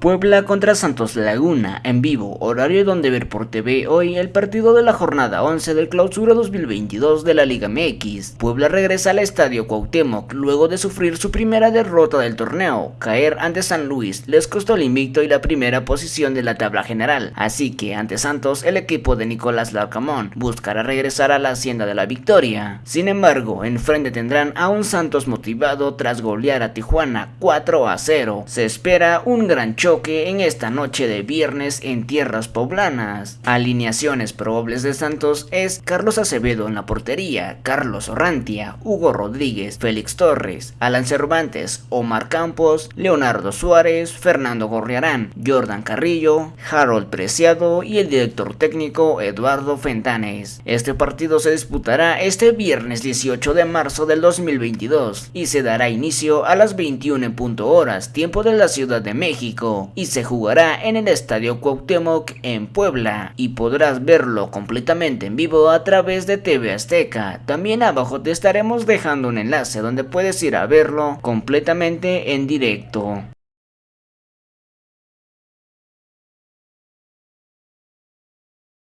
Puebla contra Santos Laguna, en vivo, horario donde ver por TV hoy el partido de la jornada 11 del clausura 2022 de la Liga MX. Puebla regresa al estadio Cuauhtémoc luego de sufrir su primera derrota del torneo. Caer ante San Luis les costó el invicto y la primera posición de la tabla general, así que ante Santos el equipo de Nicolás Larcamón buscará regresar a la hacienda de la victoria. Sin embargo, enfrente tendrán a un Santos motivado tras golear a Tijuana 4 a 0. Se espera un gran choque que en esta noche de viernes en tierras poblanas. Alineaciones probables de Santos es Carlos Acevedo en la portería, Carlos Orrantia, Hugo Rodríguez, Félix Torres, Alan Cervantes, Omar Campos, Leonardo Suárez, Fernando Gorriarán, Jordan Carrillo, Harold Preciado y el director técnico Eduardo Fentanes. Este partido se disputará este viernes 18 de marzo del 2022 y se dará inicio a las 21 horas, tiempo de la Ciudad de México y se jugará en el Estadio Cuauhtémoc en Puebla y podrás verlo completamente en vivo a través de TV Azteca. También abajo te estaremos dejando un enlace donde puedes ir a verlo completamente en directo.